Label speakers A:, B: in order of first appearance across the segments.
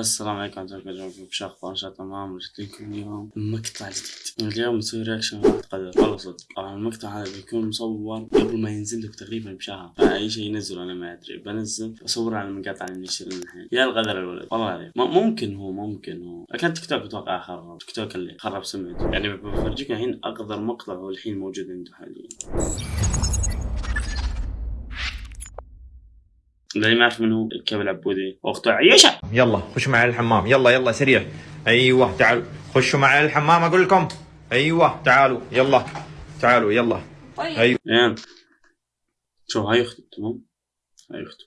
A: السلام عليكم الله وبركاته شو أخبار إن شاء الله تمام جبت لكم اليوم مقطع جديد اليوم نسوي reaction واحد قدر والله صدق. المقطع هذا بيكون مصور قبل ما ينزل لك تقريبا بشهر. فأي شيء ينزل أنا ما أدري. بنزل بصور على المقاطع اللي نشر الحين يا الغدر الولد والله عليك ممكن هو ممكن هو. كان تيك توك أتوقع خرب تيك توك اللي خرب سمعته. يعني بفرجيكم الحين أقدر مقطع هو الحين موجود عنده حاليا. اللي ما يعرف من هو الكبل العبودي. واخته عيشه
B: يلا خشوا معي الحمام. يلا يلا سريع. أيوه تعالوا. خشوا معي الحمام أقول لكم. أيوه تعالوا. يلا تعالوا يلا. أيوه.
A: يعني شوف هاي اخته تمام؟ هاي اخته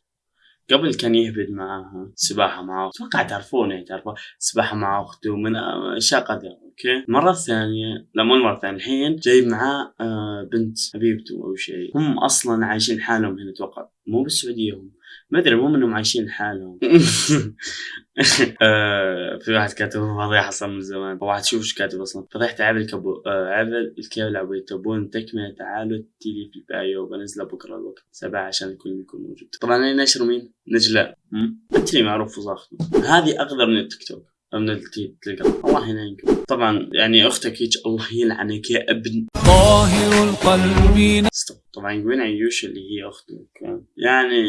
A: قبل كان يهبد معاها سباحة معاه أتوقع تعرفونه يعني تعرفون. سباحة مع اخته من اشياء قدر أوكي؟ المرة الثانية لا مو المرة الثانية الحين جايب معاه آه بنت حبيبته أو شيء. هم أصلا عايشين حالهم هنا أتوقع. مو بالسعودية هم. ما أدري المهم انهم عايشين حالهم. آه في واحد كاتب فضيحة أصلا من زمان. واحد شوف إيش كاتب أصلا. فضيحة عبل آه عبل الكيل عبل تبون تكملة تعالوا تيلي في البايو. بنزله بكرة الوقت. سبعة عشان الكل يكون موجود. طبعا أنا نشر مين؟ نجلاء أنت اللي معروف فصاحته هذه أقدر من التيك توك. من التليجرام الله ينعمك طبعا يعني أختك هيك الله يلعنك يا ابن.
C: طاهر القلب.
A: طبعا وين عيوش اللي هي اخته يعني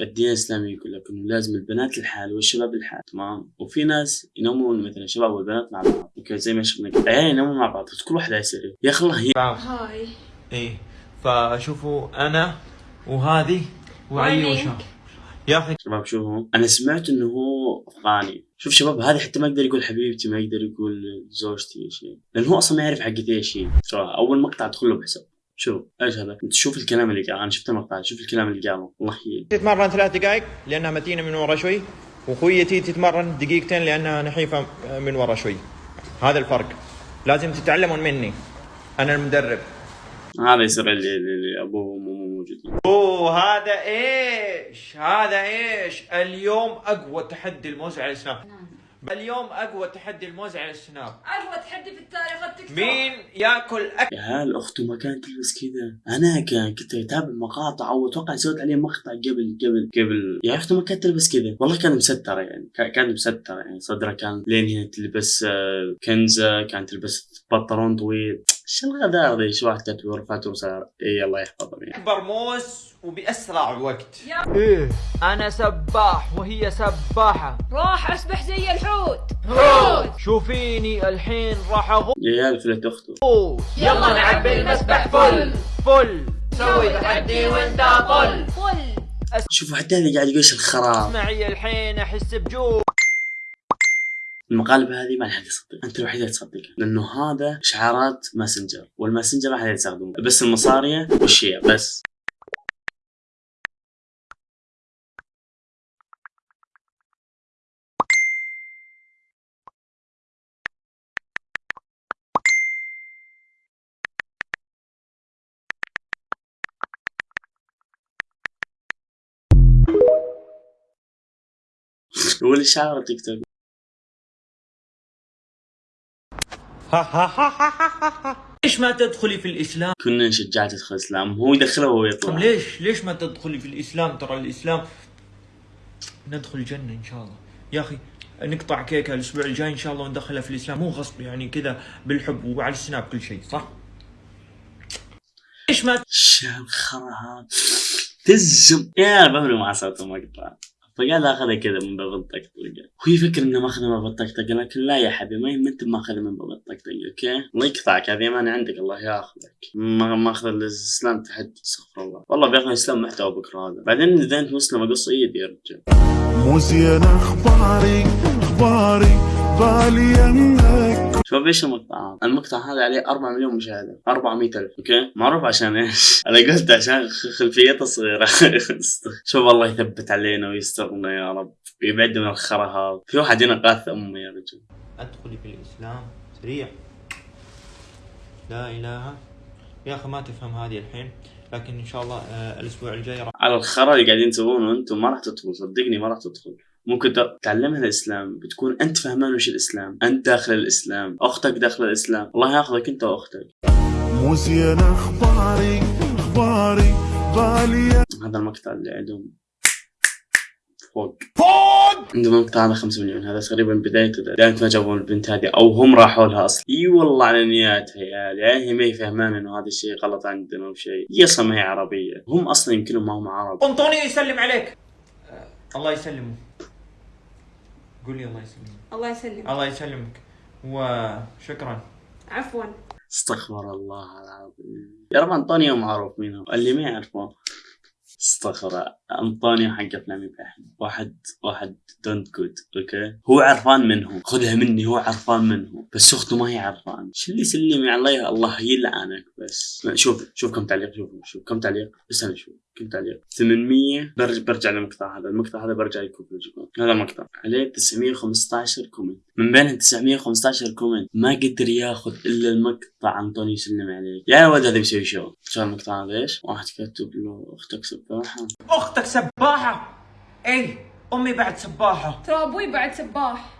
A: الدين الإسلامي يقول لك إنه لازم البنات الحال والشباب الحال تمام؟ وفي ناس ينومون مثلا الشباب والبنات مع بعض أوكي زي ما شفنا عيال ينومون مع بعض كل واحد يصير يا أخي الله
D: هاي.
B: إيه. فشوفوا أنا وهذه وعيوشه يا أخي
A: شباب شوفوا أنا سمعت إنه هو افغاني شوف شباب هذا حتى ما يقدر يقول حبيبتي ما يقدر يقول زوجتي شيء لأنه هو أصلا ما يعرف حقتي إيش هي. أول مقطع أدخل له بحساب. شوف إيش هذا؟ انت شوف الكلام اللي قال أنا شفت المقطع شوف الكلام اللي قاله. الله يهيل
B: تتمرن ثلاث دقائق لأنها متينة من ورا شوي واخويتي تتمرن دقيقتين لأنها نحيفة من ورا شوي. هذا الفرق. لازم تتعلمون مني. أنا المدرب.
A: هذا يصير اللي, اللي أبوه وأمه موجودين.
B: أوه هذا إيش؟ هذا إيش؟ اليوم أقوى تحدي الموز على السناب اليوم أقوى تحدي الموز على السناب
D: أقوى تحدي في التاريخ التيك
B: مين يأكل اكل
A: يا هال أخته ما كانت تلبس كذا؟ أنا كان كنت أتابع مقاطع أو أتوقع سويت عليه مقطع قبل قبل قبل. يا أخته ما كانت تلبس كذا. والله كانت مستره يعني. كانت مستره يعني. صدرها كان لين هنا تلبس آه، كنزة كانت تلبس بنطلون طويل. إيش الغدار ذي شو واحد كاتب ورفعته وصار اي الله يحفظهم يعني
B: أكبر موز وبأسرع وقت
C: إيه. أنا سباح وهي سباحة.
D: راح أسبح زي الحوت.
C: حوت. شوفيني الحين راح اغوص
A: يا فلت اخته
C: يلا نعبي المسبح فل. فل. سوي تحدي وانت طل
D: فل.
A: شوفوا حتى هذا قاعد يقول الخراب.
C: معي الحين أحس بجوع.
A: المقالب هذه ما حد يصدق أنت الوحيد اللي تصدقها. لأنه هذا شعارات ماسنجر. والماسنجر ما حد يستخدمه. بس المصارية والشيع بس. هو اللي شعار تيك توك
B: ليش ما تدخلي في الإسلام؟
A: كنا نشجعك تدخل الإسلام هو يدخله وهو
B: طب
A: يطلع
B: ليش؟ ليش ما تدخلي في الإسلام؟ ترى الإسلام ندخل الجنة إن شاء الله. يا أخي نقطع كيكه الأسبوع الجاي إن شاء الله وندخلها في الإسلام. مو غصب يعني كذا بالحب وعلى السناب كل شيء صح؟ ليش ما
A: شو الخرا تزم. يا بمري مع صوت المقطع فقال آخذها كذا من باب الطقطقة. هو يفكر إنه ماخذها من باب الطقطقة لكن لا يا حبيبي ما أنت ماخذها من باب الطقطقة أوكي؟ الله يقطعك هذه امانه عندك الله ياخذك. ما ماخذ الإسلام تحت استغفر الله. والله بياخذ الإسلام محتوى بكره هذا. بعدين إذا أنت مسلم اقص ايدي يا رجال.
E: مو زين اخباري اخباري بالي أنك
A: شوف إيش المقطع المقطع هذا عليه 4 مليون مشاهدة. 400 ألف. أوكي؟ معروف عشان إيش؟ أنا قلت عشان خلفيته صغيرة. شوف الله يثبت علينا ويسترنا يا رب. ويبعد من الخرا هذا في واحد هنا قاث أمه يا رجل.
B: ادخلي في الإسلام. سريع. لا إله. يا أخي ما تفهم هذه الحين. لكن إن شاء الله آه، الأسبوع الجاي راح
A: على الخرا اللي قاعدين تسوونه أنتم ما راح تدخل صدقني ما راح تدخل ممكن تعلمها الإسلام بتكون أنت فهمان وش الإسلام أنت داخل الإسلام أختك داخل الإسلام الله ياخذك أنت وأختك.
E: مو زين أخباري أخباري بالي.
A: هذا المقطع اللي عندهم فوق.
E: فوق!
A: عندما المقطع هذا 5 مليون هذا تقريبا بدايته بداية ما جابوا البنت هذه أو هم راحوا لها أصلا. إي والله على نياتها يا عيال يعني هي ما هي فهمان إنه هذا الشيء غلط عندنا أو شيء. هي أصلا ما هي عربية. هم أصلا يمكنهم ما هم عرب.
B: أنطوني يسلم عليك. الله يسلمه. قولي الله يسلمك.
D: الله يسلمك.
B: الله يسلمك. وشكرا.
D: عفوا.
A: استغفر الله العظيم. يا رب انطونيو معروف مين هو اللي ما يعرفه. استغفر. انطونيو حق أفلام إبراهيم واحد واحد دونت جود أوكي هو عرفان منه. خذها مني هو عرفان منه. بس أخته ما هي عرفان. شو اللي سلمي عليها الله يلعنك. بس. لا، شوف شوف كم تعليق شوف شوف كم تعليق. استنى شوف كم تعليق. 800 برجع برجع للمقطع هذا. المقطع هذا برجع لكم فرجيكم هذا المقطع عليه 915 كومنت. من بين 915 كومنت ما قدر ياخذ إلا المقطع أنطوني يسلم عليك. يا ولد هذا بيسوي شو؟ شو المقطع هذا؟ إيش؟ واحد كاتب له أختك سباحة.
B: أختك سباحة؟ اي أمي بعد سباحة.
D: ترى أبوي بعد سباح.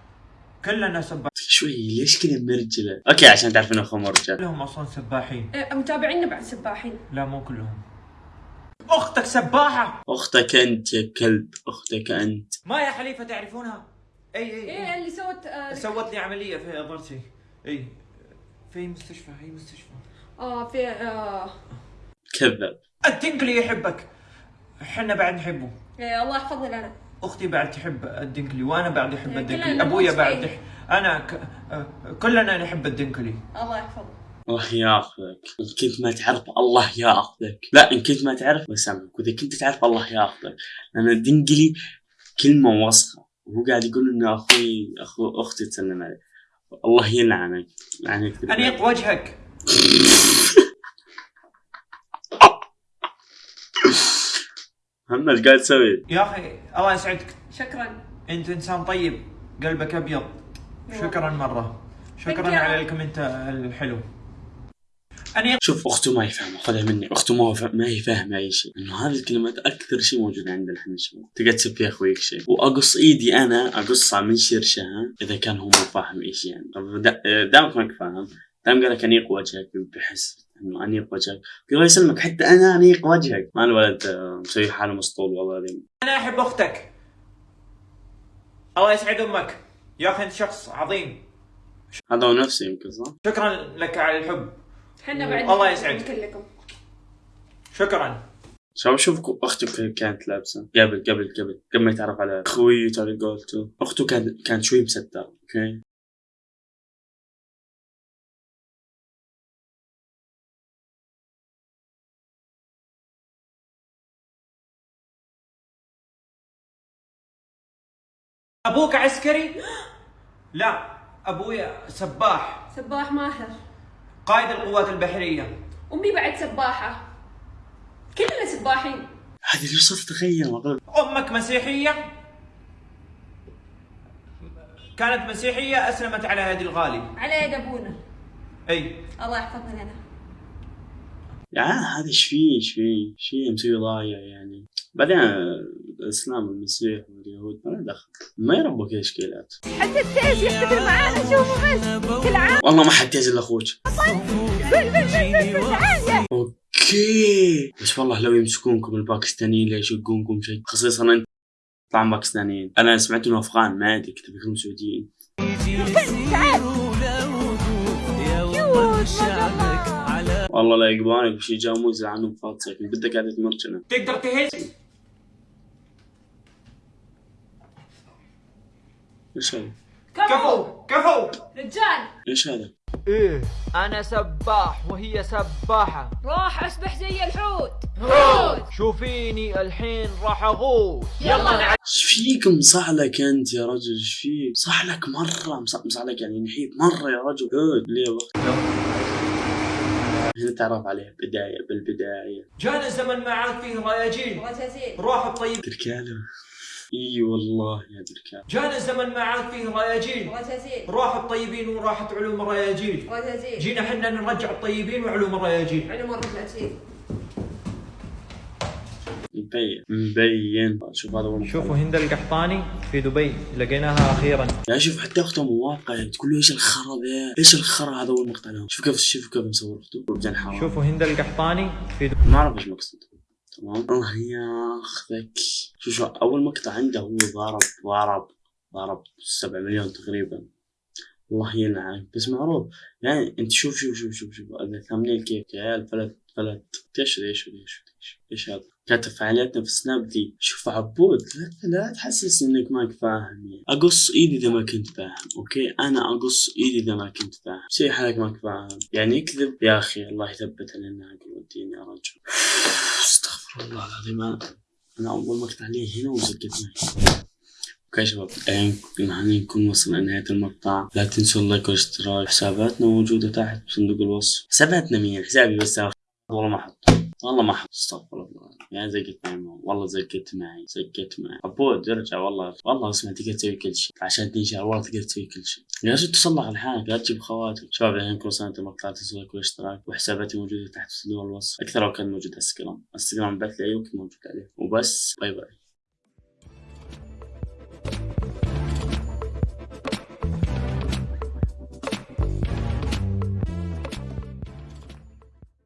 B: كلنا سباح
A: شوي ليش كذا مرجلة؟ أوكي عشان تعرف إنه اخوه مرجل
B: كلهم أصلا سباحين.
D: إيه، متابعينا بعد سباحين.
B: لا مو كلهم. أختك سباحة!
A: أختك أنت يا كلب أختك أنت.
B: ما يا حليفة تعرفونها؟ إي إي, أي.
D: إيه اللي سوت آه
B: سوت لي عملية في ضرسي إي. في مستشفى هي مستشفى؟
D: آه في آه.
A: كذب.
B: الدنقلي يحبك. إحنا بعد نحبه.
D: إيه الله يحفظني لنا.
B: أختي بعد تحب الدنكلي وأنا بعد أحب
D: كلنا
B: الدنكلي
D: أبويا.
B: بعد يح... أنا ك... كلنا نحب الدنكلي.
D: الله يحفظه
A: الله ياخذك. إن كنت ما تعرف الله ياخذك. لا إن كنت ما تعرف بسامحك وإذا كنت تعرف الله ياخذك. لأن الدنقلي كلمة وسخة. وهو قاعد يقول إنه أخوي اخو أختي تسلم عليه. الله يلعنك. يعني
B: انيق وجهك.
A: محمد إيش قاعد تسوي؟
B: يا أخي الله يسعدك.
D: شكرا.
B: أنت إنسان طيب قلبك أبيض. شكرا مرة. شكرا. على ال comment الحلو.
A: شوف اخته ما هي فاهمة خذها مني. اخته ما, فا... ما هي فاهمة أي شيء انه هذه الكلمات أكثر شيء موجود عندنا إحنا الشباب تقعد تسب فيها أخويك شيء. وأقص إيدي أنا أقصها من شرشها إذا كان هو مو فاهم إيش يعني. طب دا- دامك ماك فاهم. دام قال لك انيق وجهك بحس إنه انيق وجهك. الله يسلمك حتى أنا انيق وجهك. ما الولد مسوي حالة مسطول والله العظيم.
B: أنا أحب أختك. الله يسعد أمك. يا أخي أنت شخص عظيم.
A: هذا هو نفسه يمكن صح؟
B: شكرا لك على الحب.
D: إحنا بعد
B: الله يسعدك.
D: كلكم
B: شكرا.
A: شوف شوف اخته كانت لابسة. قبل قبل قبل. قبل ما يتعرف على أخوي على قولته اخته كانت كانت شوي مستره أوكي؟
B: أبوك عسكري؟ لا أبويا سباح.
D: سباح ماهر.
B: قائد القوات البحرية.
D: أمي بعد سباحة. كلنا سباحين.
A: هذه اللي وصلت تخيل والله
B: أمك مسيحية؟ كانت مسيحية أسلمت على يد الغالي.
D: على يد أبونا.
B: أي.
D: الله يحفظنا لنا.
A: يا عيال هذا إيش فيه إيش فيه إيش فيه مسوي ضايع يعني. بعدين الإسلام والمسيح واليهود ما له دخل. ما يربوا كذا اشكالات
F: حتى التيز يحتفل معانا شوفوا بس كل عام.
A: والله ما حد الا أخوك
F: تعال
A: أوكي. بس والله لو يمسكونكم الباكستانيين لا يشقونكم شيء خصيصا أنت طبعا باكستانيين. أنا سمعت إنه أفغان ما أدري كنت بيكونوا سعوديين. والله لا يقبانك بشي جاموز عنهم فاطسك بدك قاعدة تمرجنا
B: تقدر تهز؟
A: إيش هذا؟
B: كفو! كفو!
D: رجال!
A: إيش هذا؟
C: إيه. أنا سباح وهي سباحة.
D: راح أسبح زي الحوت. حوت!
C: شوفيني الحين راح أغوص.
D: يلا نعم.
A: إيش فيك؟ مصعلك أنت يا رجل إيش فيك؟ مصعلك مرة مص- مصعلك يعني نحيف مرة يا رجل. هود ليه بخ هنا تعرف عليه بداية بالبداية.
B: جانا الزمن ما عاد فيه رياجيل. روح الطيب.
A: تركاله اي والله يا تركاله
B: جانا الزمن ما عاد فيه رياجيل.
D: رزازيل
B: روح الطيبين وراحت علوم الرياجيل.
D: رزازيل
B: جينا حنا نرجع الطيبين وعلوم الرياجيل.
D: علم الرزازيل
A: مبين. مبين. شوف هذا هو
B: شوفوا هند القحطاني في دبي لقيناها أخيرا.
A: يا شوف حتى اخته موافقه يعني تقول له إيش الخرا ذا؟ إيش الخرا هذا هو المقطع لهم شوف كيف شوف كيف مصور اخته
B: شوفوا هند القحطاني في دبي.
A: ما أعرف إيش مقصد تمام؟ الله ياخذك شو شو أول مقطع عنده هو ضارب ضارب ضارب 7 مليون تقريبا. الله يلعنك بس معروف يعني أنت شوف شوف شوف شوف شوف هذا ثامنيل كيف؟ يا فلت فلت إيش إيش إيش إيش هذا؟ كاتب فعالياتنا في سناب دي. شوف عبود لا, لا تحسس إنك ماك فاهم يعني. أقص إيدي إذا ما كنت فاهم أوكي؟ أنا أقص إيدي إذا ما كنت فاهم. شيء حالك ماك فاهم. يعني يكذب يا أخي الله يثبت علينا عقل والدين يا رجل. أستغفر الله العظيم. أنا أول مقطع لي هنا وزقت معي أوكي شباب يعني نكون وصلنا لنهاية المقطع. لا تنسوا ال like والاشتراك. حساباتنا موجودة تحت بصندوق الوصف. حساباتنا مين؟ حسابي بس. والله ما حط والله ما استغفر الله. يعني زقت معي والله زقت معي زقت معي عبود ارجع والله والله اسمع تقدر تسوي كل شيء. عشان تنشر والله تقدر تسوي كل شيء. يا رجل تصلح لحالك لا تجيب خواتم. شباب الحين وصلنا المقطع لا تنسوا ال like والاشتراك وحساباتي موجودة تحت بصندوق الوصف. أكثر لو كان موجود إنستغرام. إنستغرام بعت لي أيوه كنت موجود عليه. وبس bye bye.